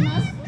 します。